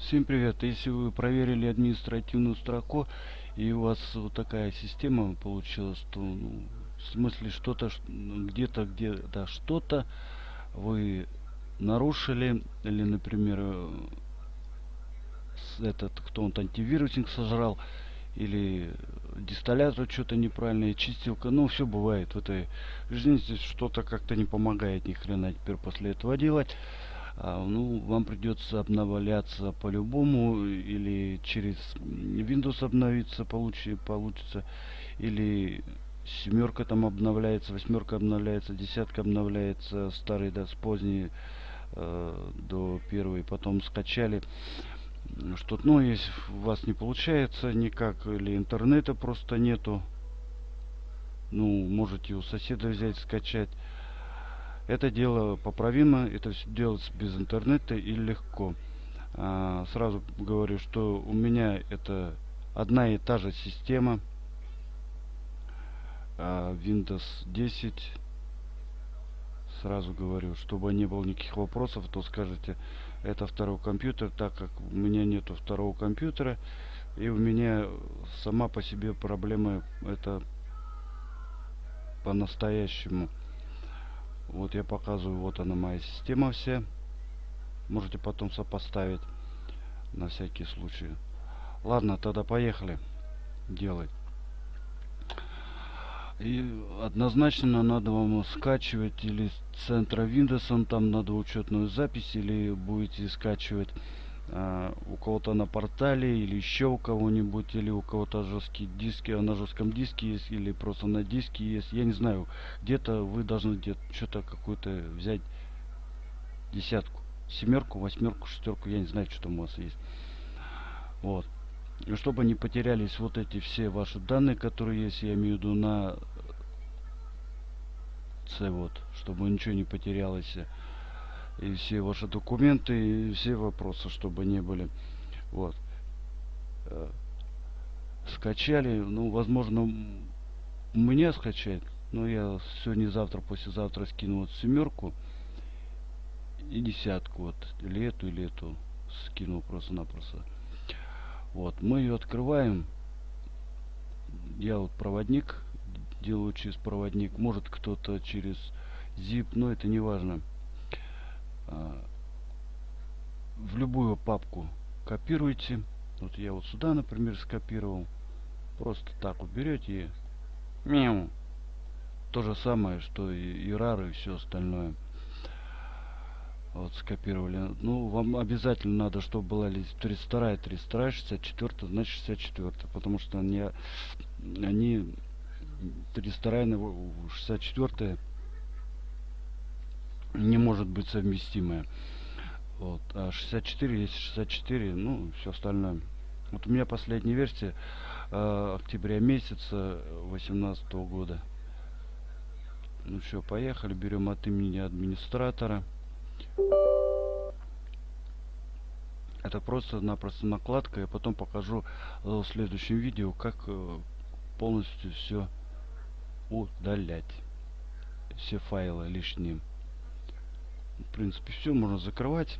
Всем привет! Если вы проверили административную строку и у вас вот такая система получилась, то ну, в смысле что-то где-то где-то что-то вы нарушили или, например, этот кто-то антивирусник сожрал или дистиллятор что-то неправильное, чистилка, ну все бывает в этой жизни, здесь что-то как-то не помогает ни хрена теперь после этого делать. А, ну, вам придется обновляться по-любому, или через Windows обновиться получи, получится, или семерка там обновляется, восьмерка обновляется, десятка обновляется, старый, да, с поздней э, до первой, потом скачали. Что ну если у вас не получается никак или интернета просто нету ну можете у соседа взять скачать это дело поправимо, это делается без интернета и легко. А, сразу говорю, что у меня это одна и та же система. А, Windows 10. Сразу говорю, чтобы не было никаких вопросов, то скажете, это второй компьютер, так как у меня нету второго компьютера. И у меня сама по себе проблема это по-настоящему. Вот я показываю, вот она моя система вся. Можете потом сопоставить на всякий случай. Ладно, тогда поехали делать. И однозначно надо вам скачивать или с центра Windows, там надо учетную запись, или будете скачивать а, у кого-то на портале или еще у кого-нибудь или у кого-то жесткие диски а на жестком диске есть или просто на диске есть. Я не знаю где-то вы должны где-то что-то какую-то взять десятку семерку восьмерку шестерку я не знаю что там у вас есть. Вот. И чтобы не потерялись вот эти все ваши данные которые есть я имею в виду на C вот чтобы ничего не потерялось и все ваши документы, и все вопросы, чтобы не были. Вот. Э, скачали, ну, возможно, у меня скачать, но я сегодня-завтра, послезавтра скину вот семерку и десятку, вот, или эту, или эту скину просто-напросто. Вот, мы ее открываем. Я вот проводник делаю через проводник, может кто-то через zip, но это не важно. А, в любую папку копируете. Вот я вот сюда, например, скопировал. Просто так вот берете и мяу. То же самое, что и, и RAR и все остальное. Вот скопировали. Ну, вам обязательно надо, чтобы была ли 32, 32, 64, значит 64. Потому что они, они 32, 64 не может быть совместимая. Вот. А 64 есть 64, ну, все остальное. Вот у меня последняя версия э, октября месяца 18 года. Ну все, поехали. Берем от имени администратора. Это просто-напросто накладка. Я потом покажу э, в следующем видео, как э, полностью все удалять. Все файлы лишние в принципе все можно закрывать.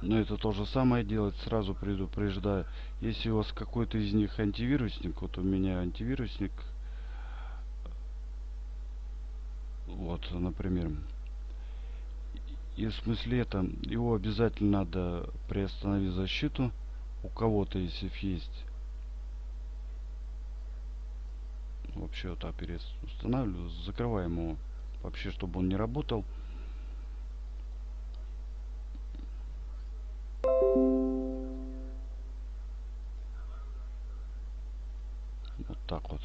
Но это то же самое делать сразу предупреждаю. Если у вас какой-то из них антивирусник вот у меня антивирусник вот например и в смысле это его обязательно надо приостановить защиту. У кого-то если есть вообще вот оперец устанавливаю закрываем его вообще чтобы он не работал. Вот так вот.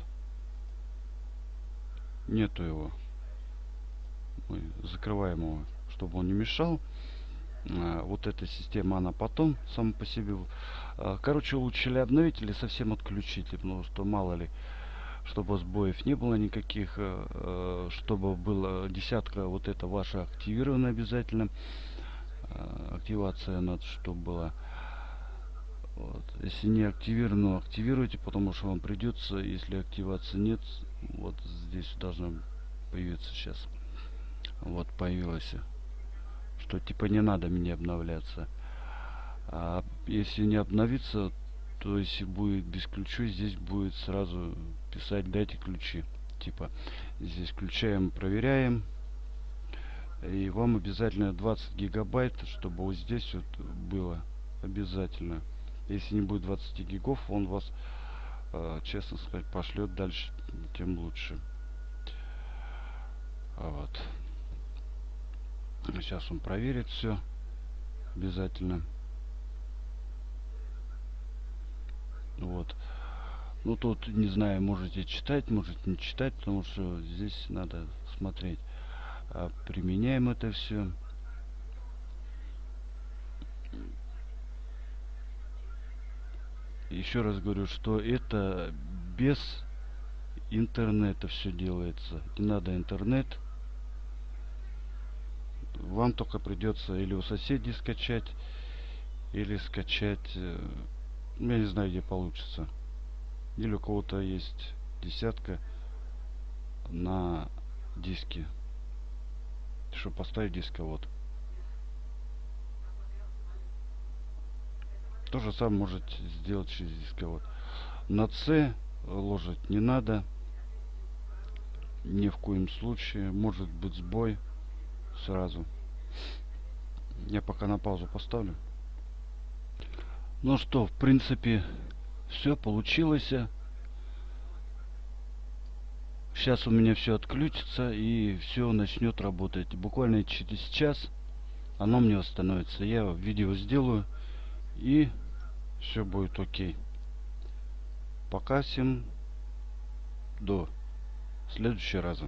Нету его. Мы закрываем его чтобы он не мешал. А, вот эта система она потом сама по себе а, короче лучше ли обновить или совсем отключить потому что мало ли чтобы сбоев не было никаких, э, э, чтобы была десятка вот это ваша активирована обязательно. Э, активация надо, чтобы была. Вот. Если не активировано, активируйте, потому что вам придется, если активации нет, вот здесь должна появиться сейчас. Вот появилось. Что типа не надо мне обновляться. А если не обновиться, то если будет без ключей, здесь будет сразу писать дайте ключи. Типа здесь включаем, проверяем. И вам обязательно 20 гигабайт, чтобы вот здесь вот было обязательно. Если не будет 20 гигов, он вас, э, честно сказать, пошлет дальше, тем лучше. А вот. Сейчас он проверит все обязательно. Вот. Ну тут, не знаю, можете читать, можете не читать, потому что здесь надо смотреть. А применяем это все. Еще раз говорю, что это без интернета все делается. Не надо интернет. Вам только придется или у соседей скачать, или скачать, э, я не знаю, где получится. Или у кого-то есть десятка на диске, чтобы поставить дисковод. То же самое можете сделать через дисковод. На C ложить не надо. Ни в коем случае. Может быть сбой сразу. Я пока на паузу поставлю. Ну что, в принципе, все получилось. Сейчас у меня все отключится и все начнет работать. Буквально через час оно мне восстановится. Я видео сделаю и все будет окей. Пока всем до следующего раза.